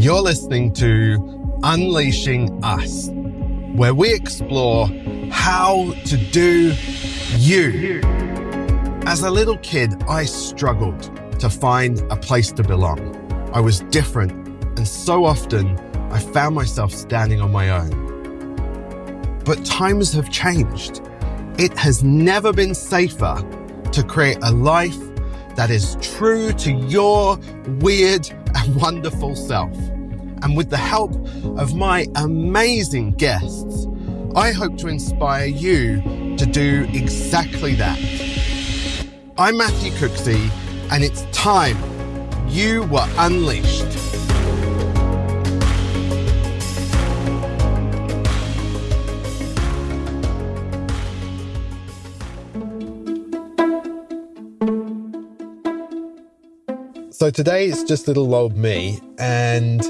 You're listening to Unleashing Us, where we explore how to do you. As a little kid, I struggled to find a place to belong. I was different, and so often I found myself standing on my own. But times have changed. It has never been safer to create a life that is true to your weird and wonderful self. And with the help of my amazing guests, I hope to inspire you to do exactly that. I'm Matthew Cooksey, and it's time you were unleashed. So today it's just little old me, and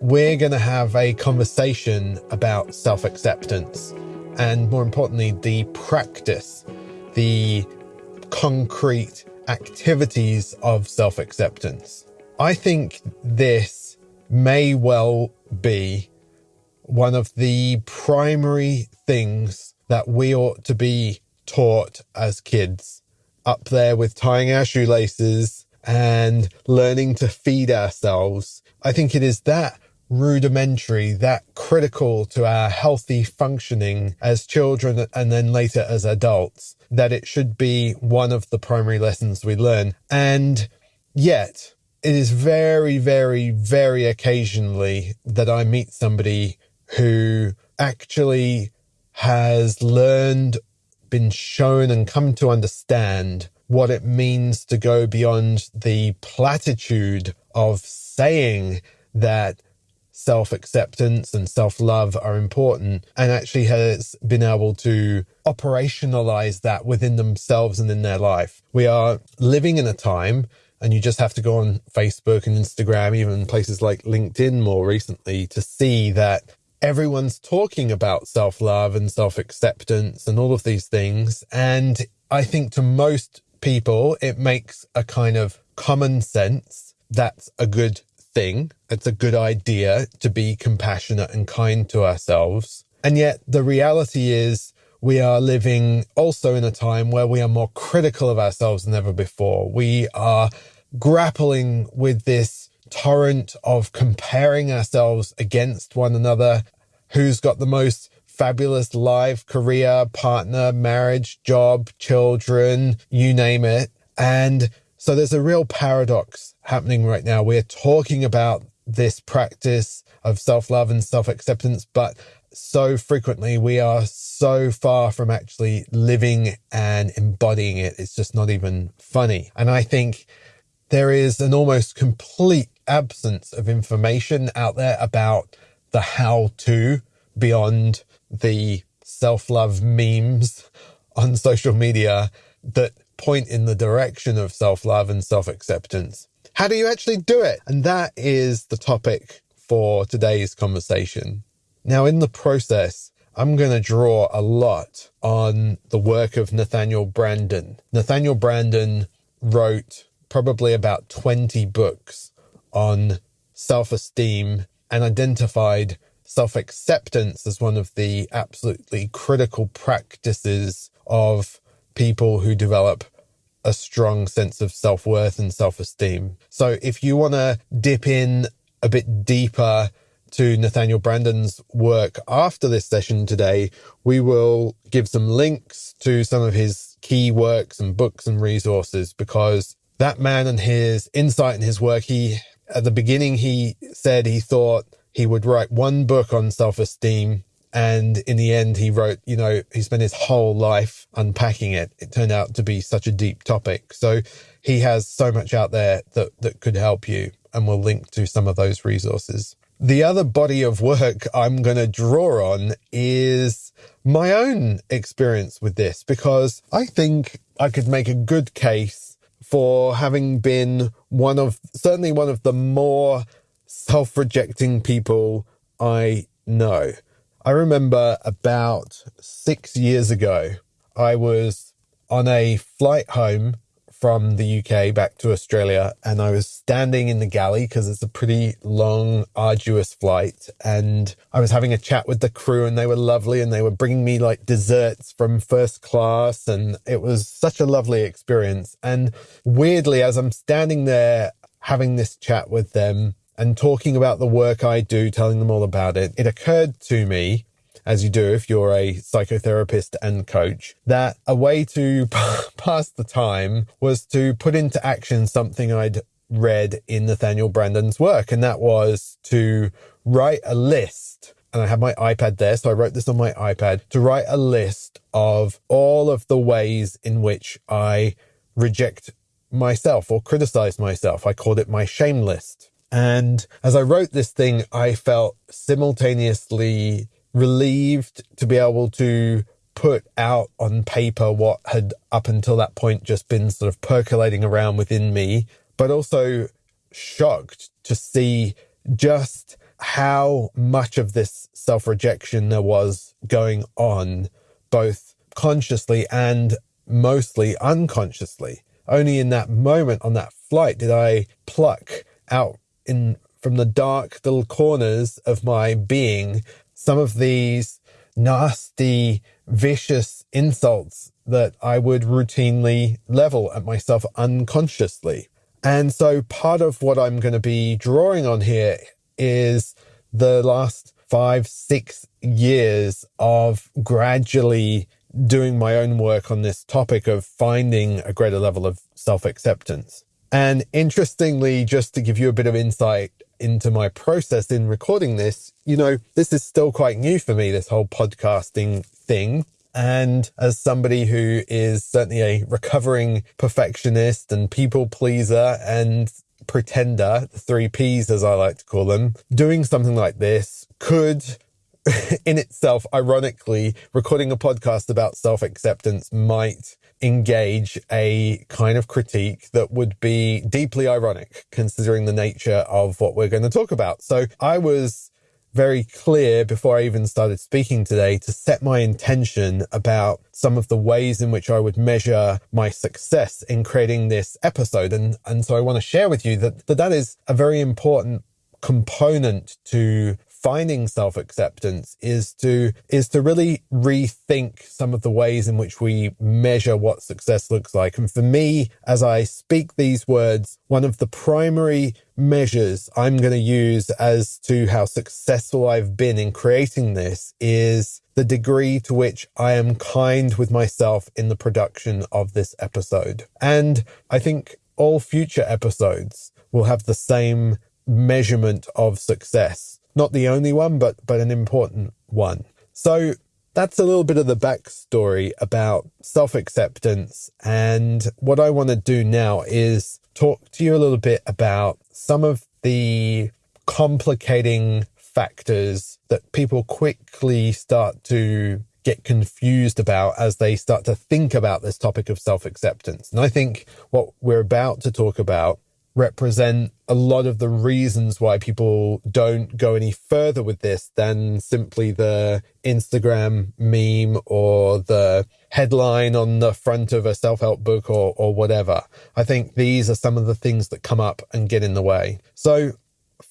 we're going to have a conversation about self acceptance and, more importantly, the practice, the concrete activities of self acceptance. I think this may well be one of the primary things that we ought to be taught as kids, up there with tying our shoelaces and learning to feed ourselves. I think it is that rudimentary, that critical to our healthy functioning as children and then later as adults, that it should be one of the primary lessons we learn. And yet, it is very, very, very occasionally that I meet somebody who actually has learned, been shown, and come to understand what it means to go beyond the platitude of saying that self acceptance and self love are important and actually has been able to operationalize that within themselves and in their life. We are living in a time and you just have to go on Facebook and Instagram, even places like LinkedIn more recently to see that everyone's talking about self love and self acceptance and all of these things. And I think to most people, it makes a kind of common sense that's a good thing. It's a good idea to be compassionate and kind to ourselves. And yet the reality is we are living also in a time where we are more critical of ourselves than ever before. We are grappling with this torrent of comparing ourselves against one another. Who's got the most fabulous life, career, partner, marriage, job, children, you name it. And so there's a real paradox happening right now. We're talking about this practice of self love and self acceptance, but so frequently we are so far from actually living and embodying it. It's just not even funny. And I think there is an almost complete absence of information out there about the how to beyond the self love memes on social media that point in the direction of self love and self acceptance. How do you actually do it? And that is the topic for today's conversation. Now, in the process, I'm going to draw a lot on the work of Nathaniel Branden. Nathaniel Branden wrote probably about 20 books on self esteem and identified self acceptance as one of the absolutely critical practices of people who develop a strong sense of self worth and self esteem. So if you want to dip in a bit deeper to Nathaniel Branden's work after this session today, we will give some links to some of his key works and books and resources because that man and his insight and his work, he, at the beginning, he said he thought he would write one book on self esteem. And in the end, he wrote, you know, he spent his whole life unpacking it. It turned out to be such a deep topic. So he has so much out there that, that could help you. And we'll link to some of those resources. The other body of work I'm going to draw on is my own experience with this because I think I could make a good case for having been one of, certainly one of the more self rejecting people I know. I remember about six years ago, I was on a flight home from the UK back to Australia and I was standing in the galley because it's a pretty long, arduous flight. And I was having a chat with the crew and they were lovely and they were bringing me like desserts from first class. And it was such a lovely experience. And weirdly, as I'm standing there having this chat with them and talking about the work I do, telling them all about it, it occurred to me as you do if you're a psychotherapist and coach, that a way to pass the time was to put into action something I'd read in Nathaniel Branden's work. And that was to write a list. And I have my iPad there. So I wrote this on my iPad to write a list of all of the ways in which I reject myself or criticize myself. I called it my shame list. And as I wrote this thing, I felt simultaneously relieved to be able to put out on paper what had up until that point just been sort of percolating around within me, but also shocked to see just how much of this self rejection there was going on, both consciously and mostly unconsciously. Only in that moment on that flight did I pluck out in from the dark little corners of my being some of these nasty, vicious insults that I would routinely level at myself unconsciously. And so part of what I'm going to be drawing on here is the last five, six years of gradually doing my own work on this topic of finding a greater level of self acceptance. And interestingly, just to give you a bit of insight into my process in recording this, you know, this is still quite new for me, this whole podcasting thing. And as somebody who is certainly a recovering perfectionist and people pleaser and pretender, the three P's as I like to call them, doing something like this could in itself, ironically, recording a podcast about self acceptance might engage a kind of critique that would be deeply ironic considering the nature of what we're going to talk about. So I was very clear before I even started speaking today to set my intention about some of the ways in which I would measure my success in creating this episode. And, and so I want to share with you that, that that is a very important component to finding self-acceptance is to is to really rethink some of the ways in which we measure what success looks like. And for me as i speak these words one of the primary measures i'm going to use as to how successful i've been in creating this is the degree to which i am kind with myself in the production of this episode. And i think all future episodes will have the same measurement of success not the only one, but, but an important one. So that's a little bit of the backstory about self acceptance. And what I want to do now is talk to you a little bit about some of the complicating factors that people quickly start to get confused about as they start to think about this topic of self acceptance. And I think what we're about to talk about represent a lot of the reasons why people don't go any further with this than simply the Instagram meme or the headline on the front of a self-help book or, or whatever. I think these are some of the things that come up and get in the way. So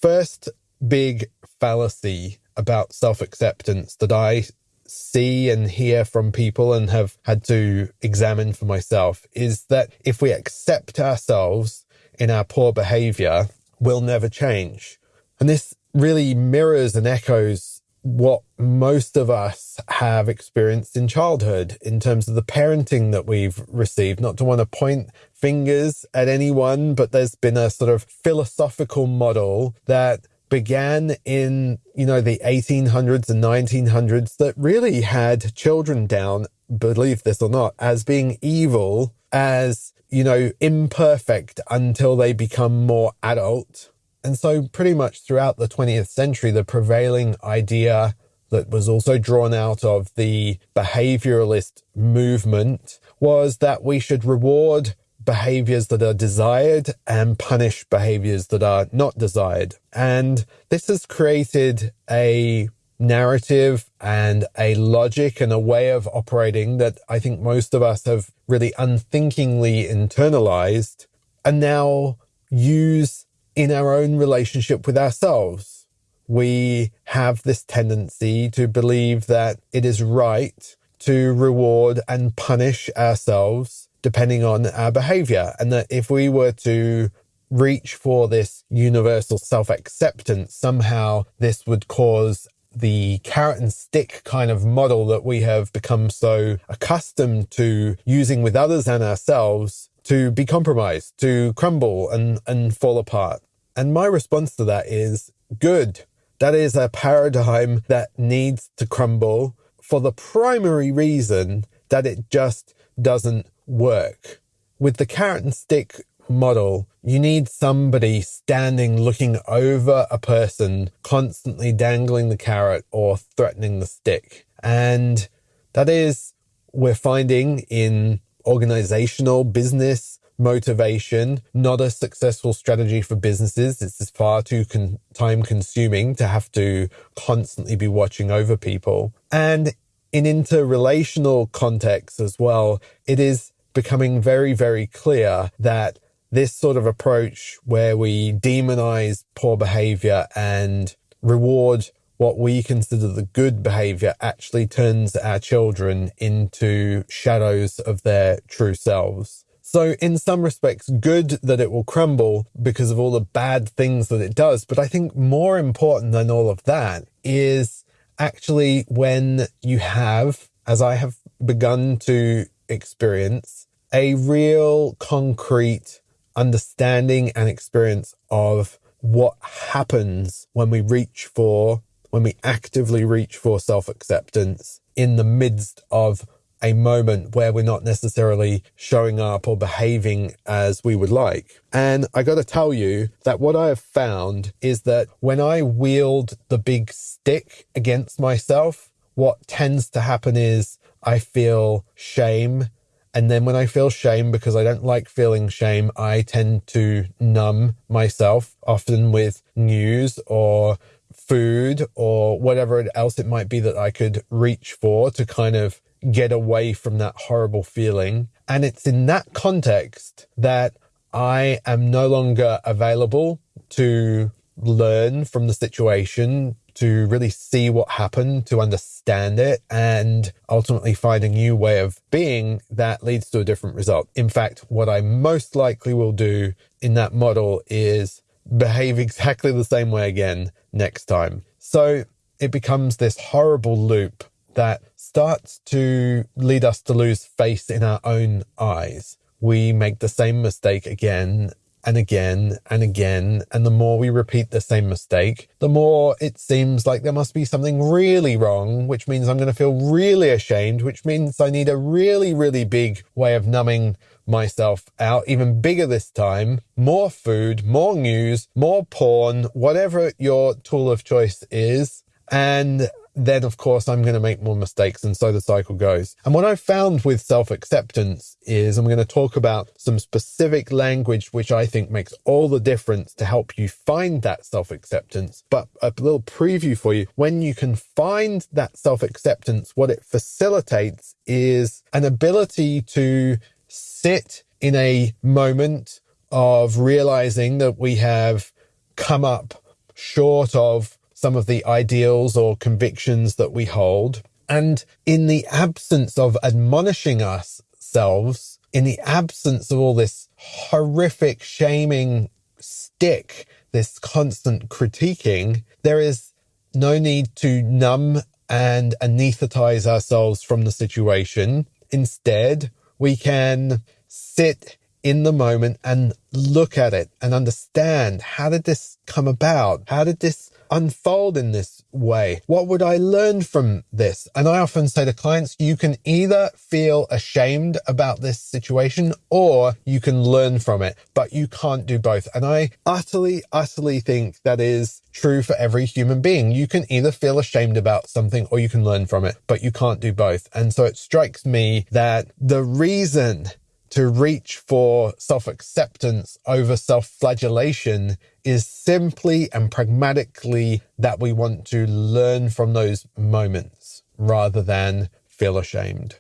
first big fallacy about self-acceptance that I see and hear from people and have had to examine for myself is that if we accept ourselves in our poor behavior will never change. And this really mirrors and echoes what most of us have experienced in childhood in terms of the parenting that we've received. Not to want to point fingers at anyone, but there's been a sort of philosophical model that began in, you know, the 1800s and 1900s that really had children down, believe this or not, as being evil, as you know, imperfect until they become more adult. And so pretty much throughout the 20th century, the prevailing idea that was also drawn out of the behavioralist movement was that we should reward behaviors that are desired and punish behaviors that are not desired. And this has created a narrative and a logic and a way of operating that I think most of us have really unthinkingly internalized and now use in our own relationship with ourselves. We have this tendency to believe that it is right to reward and punish ourselves depending on our behavior. And that if we were to reach for this universal self acceptance, somehow this would cause the carrot and stick kind of model that we have become so accustomed to using with others and ourselves to be compromised, to crumble and, and fall apart. And my response to that is good. That is a paradigm that needs to crumble for the primary reason that it just doesn't work. With the carrot and stick model, you need somebody standing looking over a person, constantly dangling the carrot or threatening the stick. And that is, we're finding in organizational business motivation, not a successful strategy for businesses. It's far too con- time consuming to have to constantly be watching over people. And in interrelational contexts as well, it is becoming very, very clear that this sort of approach where we demonize poor behavior and reward what we consider the good behavior actually turns our children into shadows of their true selves. So in some respects, good that it will crumble because of all the bad things that it does. But I think more important than all of that is actually when you have, as I have begun to experience, a real concrete understanding and experience of what happens when we reach for, when we actively reach for self acceptance in the midst of a moment where we're not necessarily showing up or behaving as we would like. And I got to tell you that what I have found is that when I wield the big stick against myself, what tends to happen is I feel shame and then when I feel shame, because I don't like feeling shame, I tend to numb myself, often with news or food or whatever else it might be that I could reach for to kind of get away from that horrible feeling. And it's in that context that I am no longer available to learn from the situation, to really see what happened, to understand it, and ultimately find a new way of being that leads to a different result. In fact, what I most likely will do in that model is behave exactly the same way again next time. So it becomes this horrible loop that starts to lead us to lose faith in our own eyes. We make the same mistake again and again and again. And the more we repeat the same mistake, the more it seems like there must be something really wrong, which means I'm going to feel really ashamed, which means I need a really, really big way of numbing myself out, even bigger this time. More food, more news, more porn, whatever your tool of choice is. And then of course I'm going to make more mistakes. And so the cycle goes. And what I've found with self acceptance is I'm going to talk about some specific language, which I think makes all the difference to help you find that self acceptance. But a little preview for you. When you can find that self acceptance, what it facilitates is an ability to sit in a moment of realizing that we have come up short of some of the ideals or convictions that we hold. And in the absence of admonishing ourselves, in the absence of all this horrific shaming stick, this constant critiquing, there is no need to numb and anesthetize ourselves from the situation. Instead, we can sit in the moment and look at it and understand how did this come about? How did this unfold in this way? What would I learn from this? And I often say to clients, you can either feel ashamed about this situation or you can learn from it, but you can't do both. And I utterly, utterly think that is true for every human being. You can either feel ashamed about something or you can learn from it, but you can't do both. And so it strikes me that the reason to reach for self acceptance over self flagellation is simply and pragmatically that we want to learn from those moments rather than feel ashamed.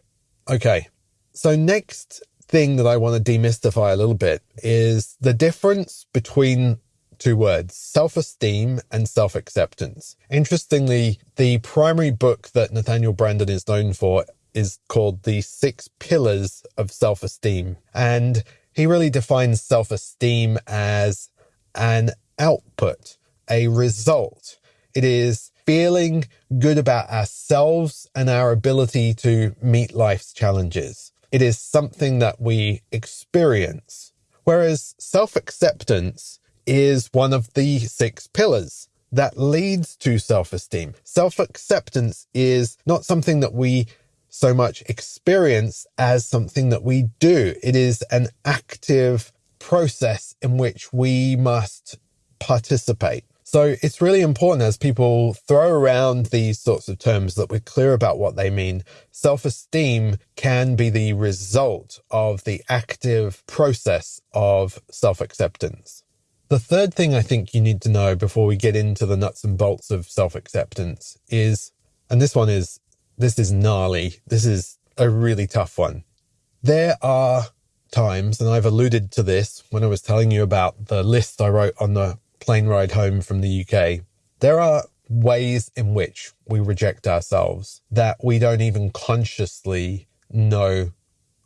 Okay, so next thing that I want to demystify a little bit is the difference between two words self esteem and self acceptance. Interestingly, the primary book that Nathaniel Branden is known for is called The Six Pillars of Self Esteem. And he really defines self esteem as an output, a result. It is feeling good about ourselves and our ability to meet life's challenges. It is something that we experience. Whereas self acceptance is one of the six pillars that leads to self esteem. Self acceptance is not something that we so much experience as something that we do. It is an active process in which we must participate. So it's really important as people throw around these sorts of terms that we're clear about what they mean. Self esteem can be the result of the active process of self acceptance. The third thing I think you need to know before we get into the nuts and bolts of self acceptance is, and this one is, this is gnarly. This is a really tough one. There are times, and I've alluded to this when I was telling you about the list I wrote on the plane ride home from the UK. There are ways in which we reject ourselves that we don't even consciously know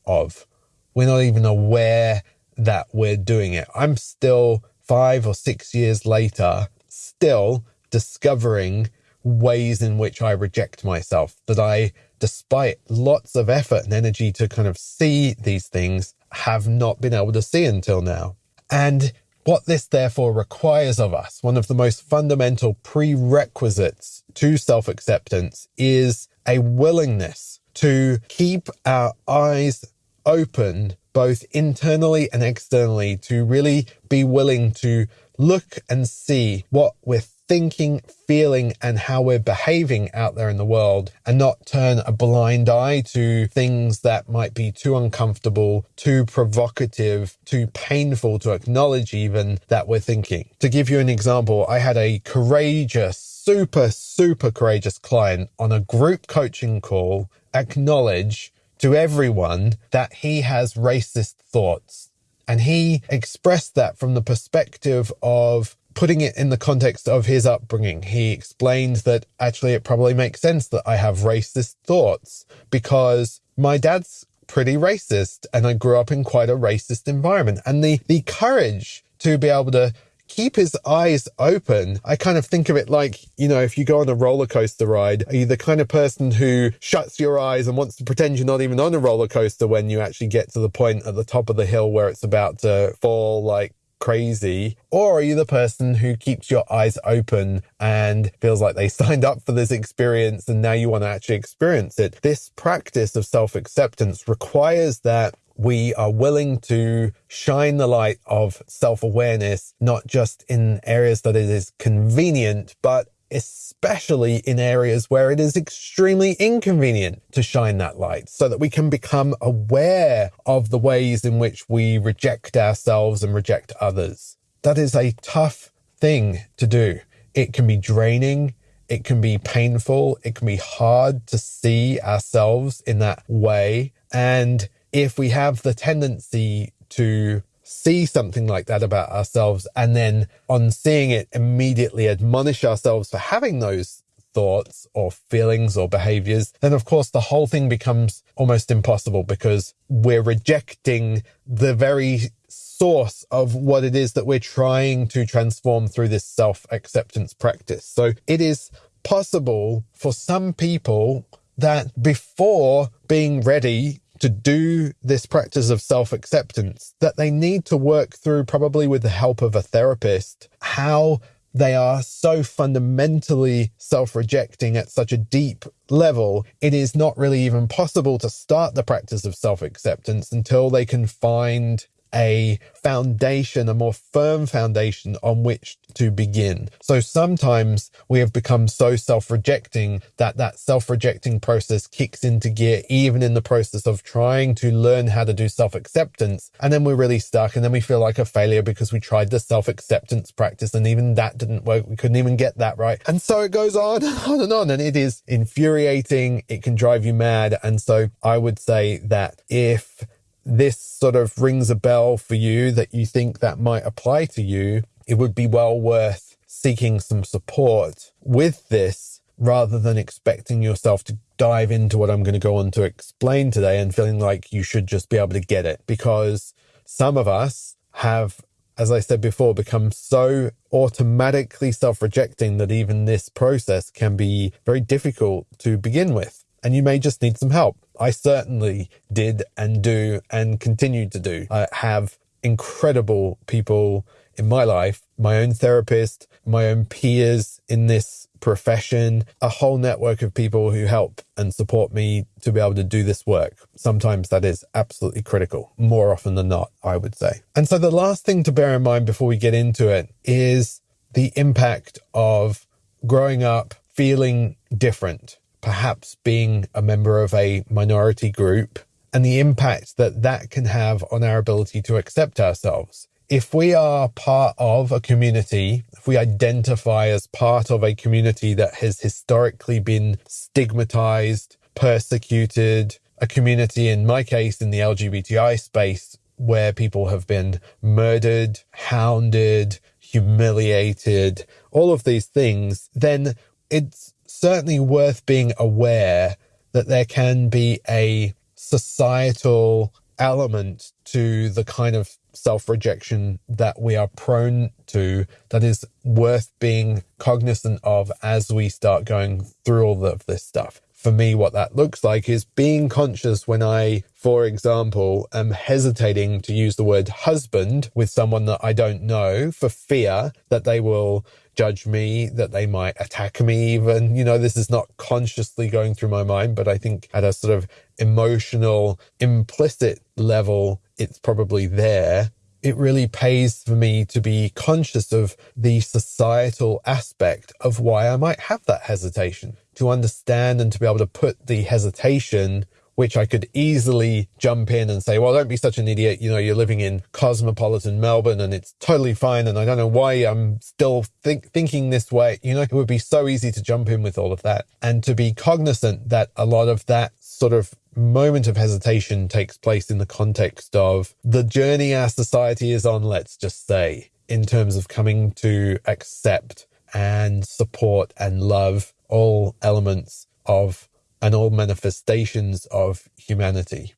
of. We're not even aware that we're doing it. I'm still five or six years later, still discovering ways in which I reject myself, that I, despite lots of effort and energy to kind of see these things, have not been able to see until now. And what this therefore requires of us, one of the most fundamental prerequisites to self acceptance, is a willingness to keep our eyes open, both internally and externally, to really be willing to look and see what we're thinking, feeling, and how we're behaving out there in the world and not turn a blind eye to things that might be too uncomfortable, too provocative, too painful to acknowledge even that we're thinking. To give you an example, I had a courageous, super, super courageous client on a group coaching call acknowledge to everyone that he has racist thoughts. And he expressed that from the perspective of putting it in the context of his upbringing, he explained that actually it probably makes sense that I have racist thoughts because my dad's pretty racist and I grew up in quite a racist environment. And the, the courage to be able to keep his eyes open. I kind of think of it like, you know, if you go on a roller coaster ride, are you the kind of person who shuts your eyes and wants to pretend you're not even on a roller coaster when you actually get to the point at the top of the hill where it's about to fall like crazy? Or are you the person who keeps your eyes open and feels like they signed up for this experience and now you want to actually experience it? This practice of self acceptance requires that we are willing to shine the light of self awareness, not just in areas that it is convenient, but especially in areas where it is extremely inconvenient to shine that light so that we can become aware of the ways in which we reject ourselves and reject others. That is a tough thing to do. It can be draining. It can be painful. It can be hard to see ourselves in that way. And if we have the tendency to see something like that about ourselves and then on seeing it immediately admonish ourselves for having those thoughts or feelings or behaviors, then of course the whole thing becomes almost impossible because we're rejecting the very source of what it is that we're trying to transform through this self acceptance practice. So it is possible for some people that before being ready to do this practice of self acceptance that they need to work through, probably with the help of a therapist, how they are so fundamentally self rejecting at such a deep level, it is not really even possible to start the practice of self acceptance until they can find a foundation, a more firm foundation on which to begin. So sometimes we have become so self-rejecting that that self-rejecting process kicks into gear, even in the process of trying to learn how to do self-acceptance. And then we're really stuck and then we feel like a failure because we tried the self-acceptance practice and even that didn't work. We couldn't even get that right. And so it goes on and on and on. And it is infuriating. It can drive you mad. And so I would say that if this sort of rings a bell for you that you think that might apply to you, it would be well worth seeking some support with this rather than expecting yourself to dive into what I'm going to go on to explain today and feeling like you should just be able to get it because some of us have, as I said before, become so automatically self rejecting that even this process can be very difficult to begin with. And you may just need some help. I certainly did and do and continue to do. I have incredible people in my life, my own therapist, my own peers in this profession, a whole network of people who help and support me to be able to do this work. Sometimes that is absolutely critical, more often than not, I would say. And so the last thing to bear in mind before we get into it is the impact of growing up feeling different perhaps being a member of a minority group and the impact that that can have on our ability to accept ourselves. If we are part of a community, if we identify as part of a community that has historically been stigmatized, persecuted, a community, in my case, in the LGBTI space, where people have been murdered, hounded, humiliated, all of these things, then it's certainly worth being aware that there can be a societal element to the kind of self rejection that we are prone to that is worth being cognizant of as we start going through all of this stuff. For me, what that looks like is being conscious when I, for example, am hesitating to use the word husband with someone that I don't know for fear that they will judge me, that they might attack me even. You know, this is not consciously going through my mind, but I think at a sort of emotional, implicit level, it's probably there. It really pays for me to be conscious of the societal aspect of why I might have that hesitation, to understand and to be able to put the hesitation which I could easily jump in and say, well, don't be such an idiot. You know, you're living in cosmopolitan Melbourne and it's totally fine. And I don't know why I'm still think, thinking this way. You know, it would be so easy to jump in with all of that and to be cognizant that a lot of that sort of moment of hesitation takes place in the context of the journey our society is on, let's just say, in terms of coming to accept and support and love all elements of and all manifestations of humanity.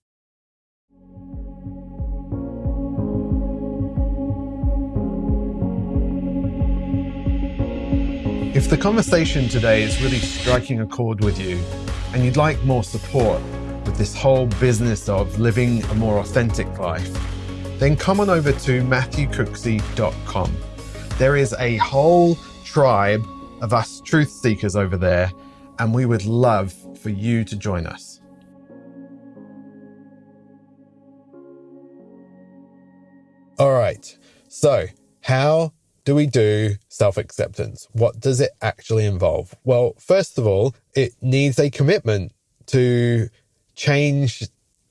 If the conversation today is really striking a chord with you and you'd like more support with this whole business of living a more authentic life, then come on over to matthewcooksey.com. There is a whole tribe of us truth seekers over there, and we would love for you to join us. All right. So, how do we do self acceptance? What does it actually involve? Well, first of all, it needs a commitment to change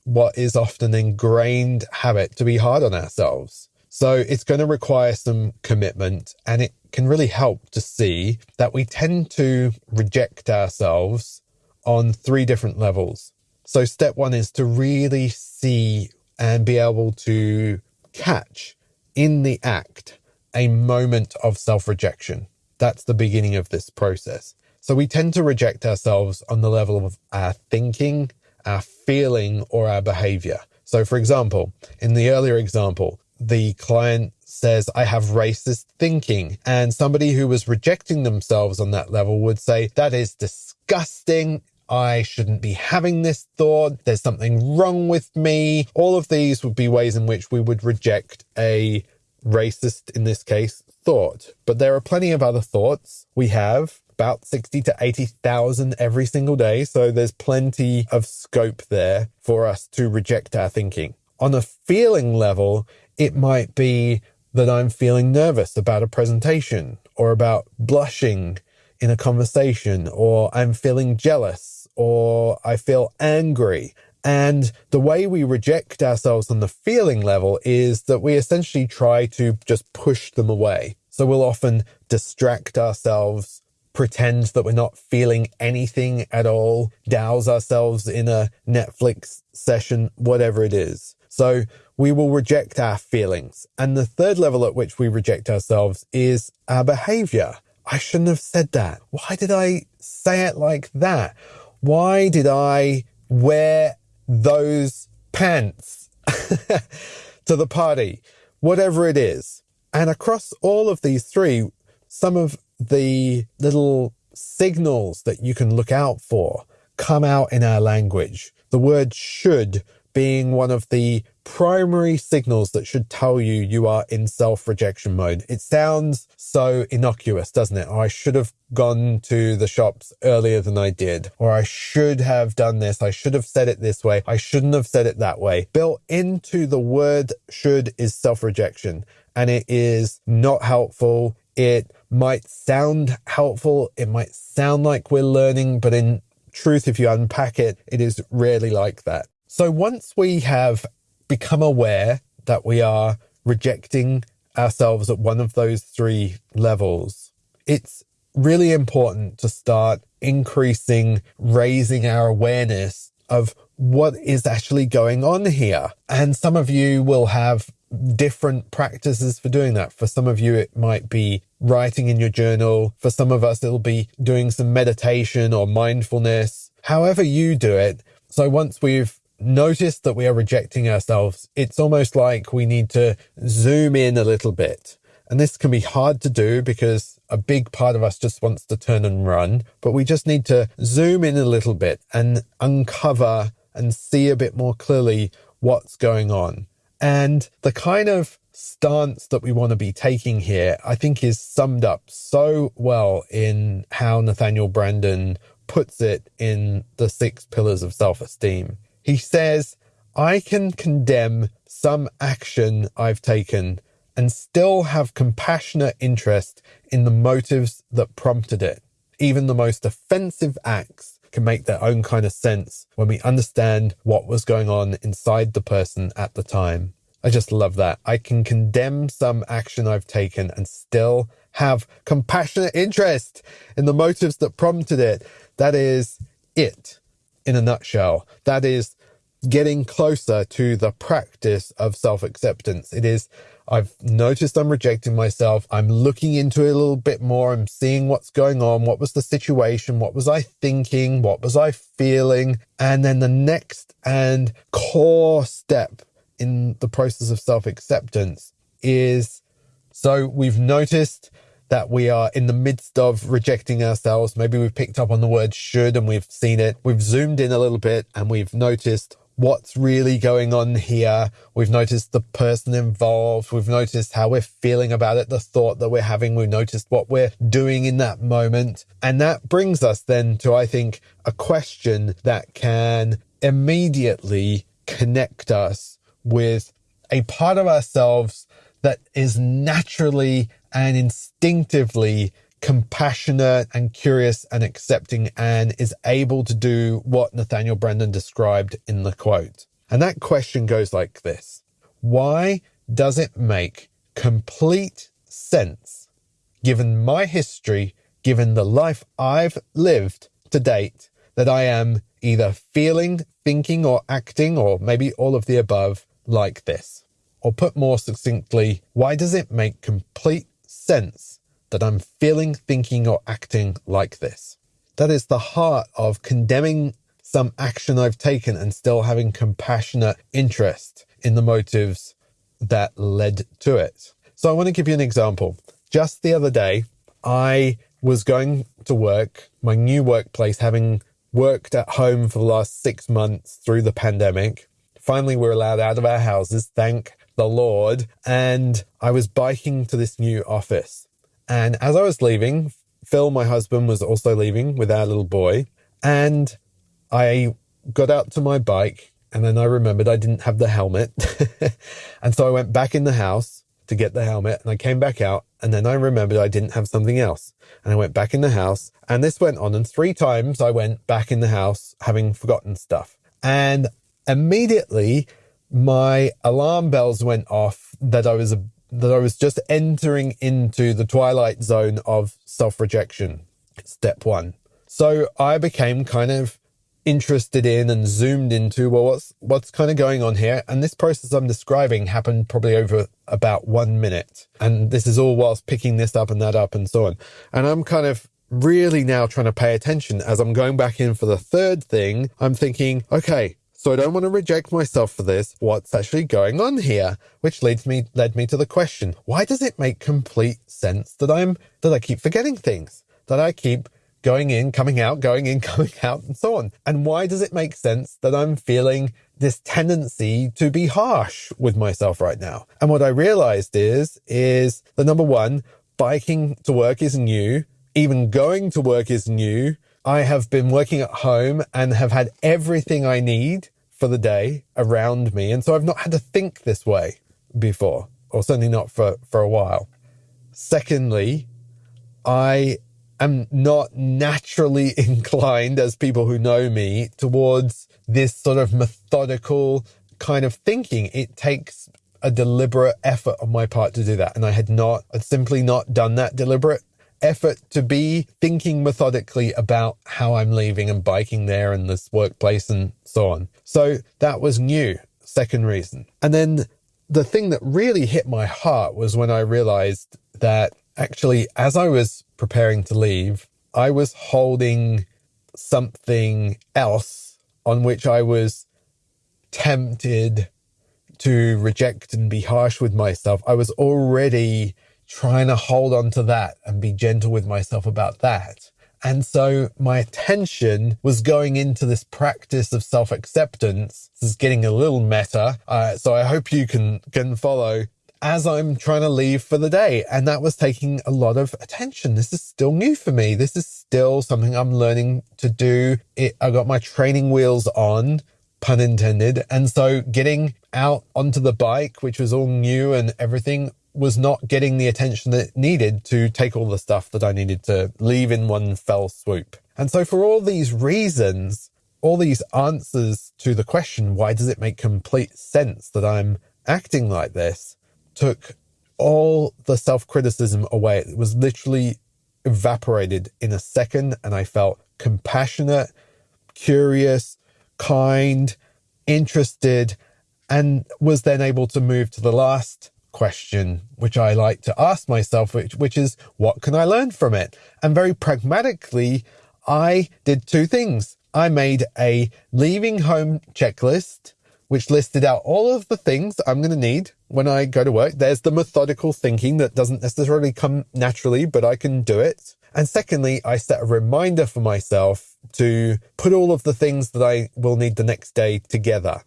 what is often ingrained habit to be hard on ourselves. So it's going to require some commitment and it can really help to see that we tend to reject ourselves on three different levels. So step one is to really see and be able to catch in the act a moment of self rejection. That's the beginning of this process. So we tend to reject ourselves on the level of our thinking, our feeling, or our behavior. So, for example, in the earlier example, the client says, I have racist thinking. And somebody who was rejecting themselves on that level would say, that is disgusting. I shouldn't be having this thought. There's something wrong with me. All of these would be ways in which we would reject a racist, in this case, thought. But there are plenty of other thoughts. We have about 60 to 80,000 every single day. So there's plenty of scope there for us to reject our thinking. On a feeling level, It might be that I'm feeling nervous about a presentation or about blushing in a conversation or I'm feeling jealous or I feel angry. And the way we reject ourselves on the feeling level is that we essentially try to just push them away. So we'll often distract ourselves, pretend that we're not feeling anything at all, douse ourselves in a Netflix session, whatever it is. So we will reject our feelings. And the third level at which we reject ourselves is our behavior. I shouldn't have said that. Why did I say it like that? Why did I wear those pants to the party? Whatever it is. And across all of these three, some of the little signals that you can look out for come out in our language. The word should being one of the primary signals that should tell you you are in self rejection mode. It sounds so innocuous, doesn't it? I should have gone to the shops earlier than I did. Or I should have done this. I should have said it this way. I shouldn't have said it that way. Built into the word should is self rejection and it is not helpful. It might sound helpful. It might sound like we're learning, but in truth, if you unpack it, it is rarely like that. So once we have become aware that we are rejecting ourselves at one of those three levels, it's really important to start increasing, raising our awareness of what is actually going on here. And some of you will have different practices for doing that. For some of you, it might be writing in your journal. For some of us, it'll be doing some meditation or mindfulness. However you do it. So once we've noticed that we are rejecting ourselves, it's almost like we need to zoom in a little bit. And this can be hard to do because a big part of us just wants to turn and run, but we just need to zoom in a little bit and uncover and see a bit more clearly what's going on. And the kind of stance that we want to be taking here, I think is summed up so well in how Nathaniel Branden puts it in the six pillars of self esteem. He says, I can condemn some action I've taken and still have compassionate interest in the motives that prompted it. Even the most offensive acts can make their own kind of sense when we understand what was going on inside the person at the time. I just love that. I can condemn some action I've taken and still have compassionate interest in the motives that prompted it. That is it in a nutshell. That is getting closer to the practice of self acceptance. It is, I've noticed I'm rejecting myself. I'm looking into it a little bit more. I'm seeing what's going on. What was the situation? What was I thinking? What was I feeling? And then the next and core step in the process of self acceptance is so we've noticed that we are in the midst of rejecting ourselves. Maybe we've picked up on the word should and we've seen it. We've zoomed in a little bit and we've noticed what's really going on here. We've noticed the person involved. We've noticed how we're feeling about it, the thought that we're having. We've noticed what we're doing in that moment. And that brings us then to, I think, a question that can immediately connect us with a part of ourselves that is naturally and instinctively compassionate and curious and accepting and is able to do what Nathaniel Branden described in the quote. And that question goes like this. Why does it make complete sense, given my history, given the life I've lived to date, that I am either feeling, thinking, or acting, or maybe all of the above, like this? Or put more succinctly, why does it make complete sense that I'm feeling, thinking, or acting like this. That is the heart of condemning some action I've taken and still having compassionate interest in the motives that led to it. So I want to give you an example. Just the other day, I was going to work, my new workplace, having worked at home for the last six months through the pandemic. Finally, we're allowed out of our houses, thank the Lord. And I was biking to this new office. And as I was leaving, Phil, my husband, was also leaving with our little boy. And I got out to my bike And then I remembered I didn't have the helmet. and so I went back in the house to get the helmet and I came back out. And then I remembered I didn't have something else. And I went back in the house and this went on. And three times I went back in the house having forgotten stuff. And immediately my alarm bells went off that I was, that I was just entering into the twilight zone of self rejection. Step one. So I became kind of interested in and zoomed into well what's what's kind of going on here and this process i'm describing happened probably over about one minute and this is all whilst picking this up and that up and so on and i'm kind of really now trying to pay attention as i'm going back in for the third thing i'm thinking okay so I don't want to reject myself for this. What's actually going on here? Which leads me, led me to the question, why does it make complete sense that I'm, that I keep forgetting things? That I keep going in, coming out, going in, coming out, and so on. And why does it make sense that I'm feeling this tendency to be harsh with myself right now? And what I realized is, is the number one, biking to work is new. Even going to work is new. I have been working at home and have had everything I need for the day around me. And so I've not had to think this way before, or certainly not for, for a while. Secondly, I am not naturally inclined, as people who know me, towards this sort of methodical kind of thinking. It takes a deliberate effort on my part to do that. And I had not, I'd simply not done that deliberate effort to be thinking methodically about how I'm leaving and biking there and this workplace and so on. So that was new. Second reason. And then the thing that really hit my heart was when I realized that actually, as I was preparing to leave, I was holding something else on which I was tempted to reject and be harsh with myself. I was already trying to hold on to that and be gentle with myself about that. And so my attention was going into this practice of self acceptance. This is getting a little meta. Uh, so I hope you can, can follow as I'm trying to leave for the day. And that was taking a lot of attention. This is still new for me. This is still something I'm learning to do. It, I got my training wheels on, pun intended. And so getting out onto the bike, which was all new and everything was not getting the attention that it needed to take all the stuff that I needed to leave in one fell swoop. And so for all these reasons, all these answers to the question, why does it make complete sense that I'm acting like this? took all the self criticism away. It was literally evaporated in a second. And I felt compassionate, curious, kind, interested, and was then able to move to the last question, which I like to ask myself, which, which is, what can I learn from it? And very pragmatically, I did two things. I made a leaving home checklist which listed out all of the things I'm going to need when I go to work. There's the methodical thinking that doesn't necessarily come naturally, but I can do it. And secondly, I set a reminder for myself to put all of the things that I will need the next day together.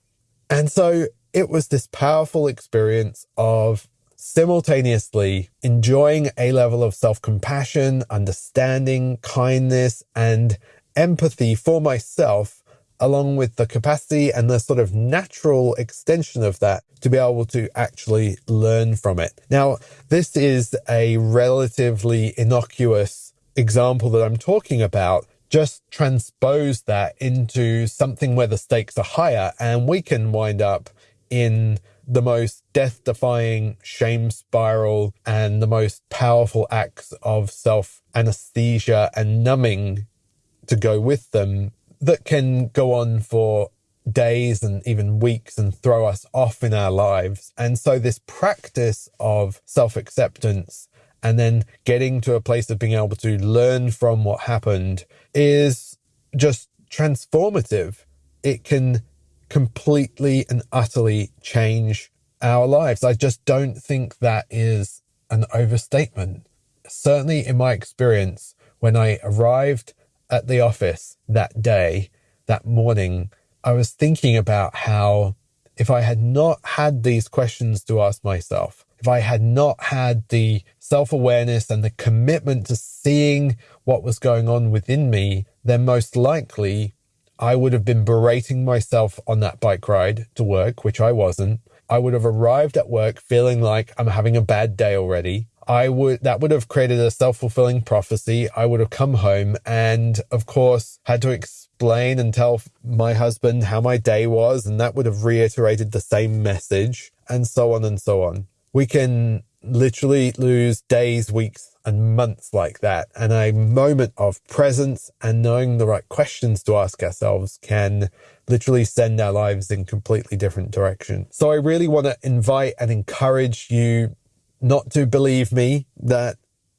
And so it was this powerful experience of simultaneously enjoying a level of self compassion, understanding, kindness, and empathy for myself along with the capacity and the sort of natural extension of that to be able to actually learn from it. Now, this is a relatively innocuous example that I'm talking about. Just transpose that into something where the stakes are higher and we can wind up in the most death defying shame spiral and the most powerful acts of self anesthesia and numbing to go with them that can go on for days and even weeks and throw us off in our lives. And so this practice of self acceptance and then getting to a place of being able to learn from what happened is just transformative. It can completely and utterly change our lives. I just don't think that is an overstatement. Certainly in my experience, when I arrived at the office that day, that morning, I was thinking about how if I had not had these questions to ask myself, if I had not had the self awareness and the commitment to seeing what was going on within me, then most likely I would have been berating myself on that bike ride to work, which I wasn't. I would have arrived at work feeling like I'm having a bad day already. I would, that would have created a self fulfilling prophecy. I would have come home and, of course, had to explain and tell my husband how my day was. And that would have reiterated the same message and so on and so on. We can literally lose days, weeks, and months like that. And a moment of presence and knowing the right questions to ask ourselves can literally send our lives in completely different directions. So I really want to invite and encourage you not to believe me that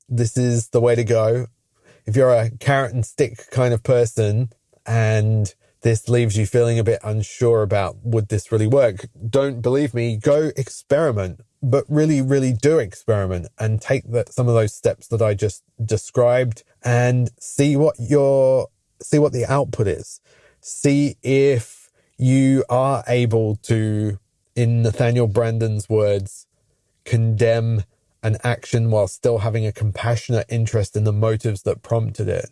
this is the way to go. If you're a carrot and stick kind of person and this leaves you feeling a bit unsure about would this really work, don't believe me, go experiment but really, really do experiment and take that some of those steps that I just described and see what your, see what the output is. See if you are able to, in Nathaniel Branden's words, condemn an action while still having a compassionate interest in the motives that prompted it.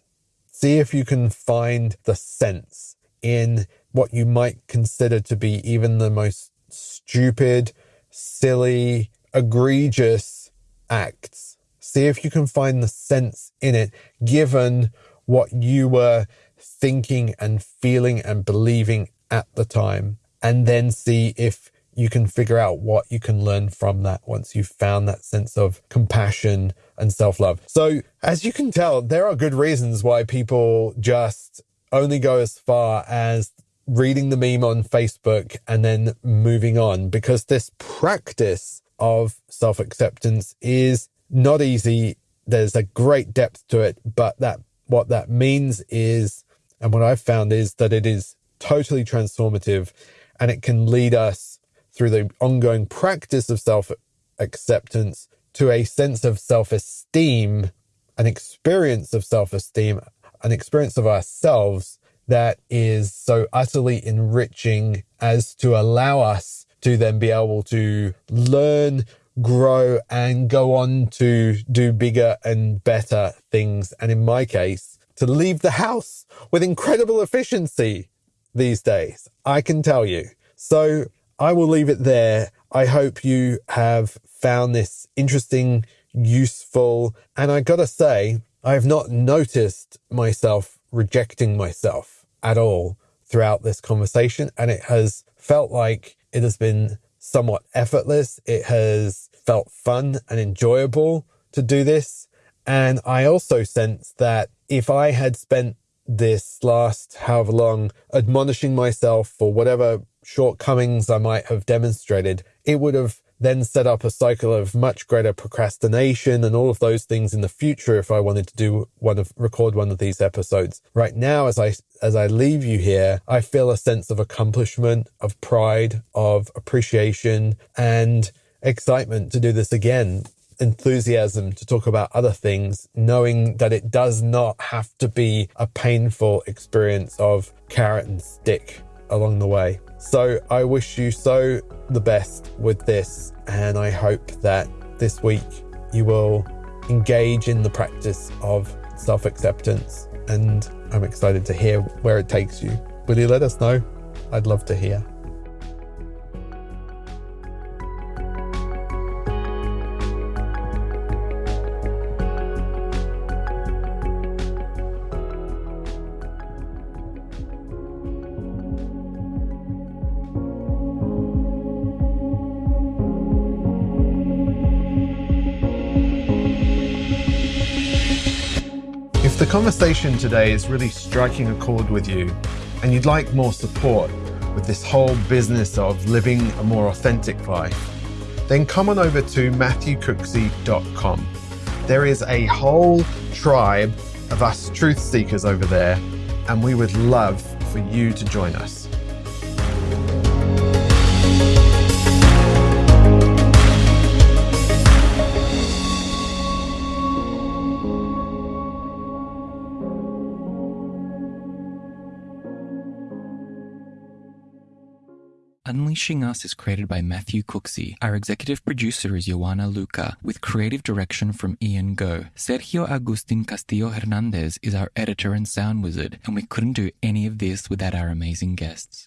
See if you can find the sense in what you might consider to be even the most stupid, silly, egregious acts. See if you can find the sense in it, given what you were thinking and feeling and believing at the time. And then see if you can figure out what you can learn from that once you've found that sense of compassion and self love. So, as you can tell, there are good reasons why people just only go as far as reading the meme on Facebook and then moving on because this practice of self acceptance is not easy. There's a great depth to it, but that what that means is, and what I've found is that it is totally transformative and it can lead us through the ongoing practice of self acceptance to a sense of self esteem, an experience of self esteem, an experience of ourselves that is so utterly enriching as to allow us to then be able to learn, grow and go on to do bigger and better things. And in my case, to leave the house with incredible efficiency these days. I can tell you. So I will leave it there. I hope you have found this interesting, useful, and I gotta say, I have not noticed myself rejecting myself at all throughout this conversation. And it has felt like it has been somewhat effortless. It has felt fun and enjoyable to do this. And I also sense that if I had spent this last however long admonishing myself for whatever shortcomings I might have demonstrated, it would have then set up a cycle of much greater procrastination and all of those things in the future if I wanted to do one of record one of these episodes. Right now as I as I leave you here, I feel a sense of accomplishment, of pride, of appreciation and excitement to do this again. Enthusiasm to talk about other things, knowing that it does not have to be a painful experience of carrot and stick along the way. So I wish you so the best with this, and I hope that this week you will engage in the practice of self acceptance. And I'm excited to hear where it takes you. Will you let us know? I'd love to hear. Conversation today is really striking a chord with you and you'd like more support with this whole business of living a more authentic life, then come on over to matthewcooksey.com. There is a whole tribe of us truth seekers over there, and we would love for you to join us. Unleashing Us is created by Matthew Cooksey. Our executive producer is Joanna Luca, with creative direction from Ian Go. Sergio Agustin Castillo Hernandez is our editor and sound wizard, and we couldn't do any of this without our amazing guests.